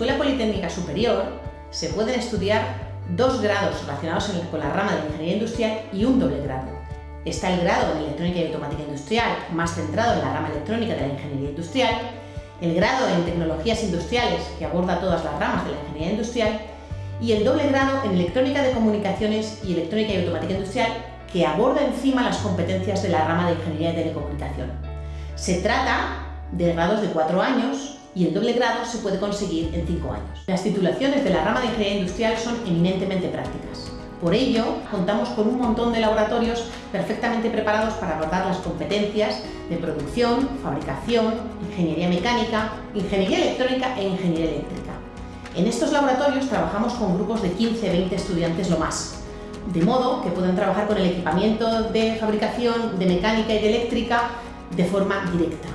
Escuela Politécnica Superior se pueden estudiar dos grados relacionados con la rama de ingeniería industrial y un doble grado. Está el grado en Electrónica y Automática Industrial, más centrado en la rama electrónica de la ingeniería industrial, el grado en Tecnologías Industriales, que aborda todas las ramas de la ingeniería industrial, y el doble grado en Electrónica de Comunicaciones y Electrónica y Automática Industrial, que aborda encima las competencias de la rama de Ingeniería de Telecomunicación. Se trata de grados de cuatro años y el doble grado se puede conseguir en cinco años. Las titulaciones de la rama de Ingeniería Industrial son eminentemente prácticas. Por ello, contamos con un montón de laboratorios perfectamente preparados para abordar las competencias de producción, fabricación, ingeniería mecánica, ingeniería electrónica e ingeniería eléctrica. En estos laboratorios trabajamos con grupos de 15-20 estudiantes lo más, de modo que puedan trabajar con el equipamiento de fabricación, de mecánica y de eléctrica de forma directa.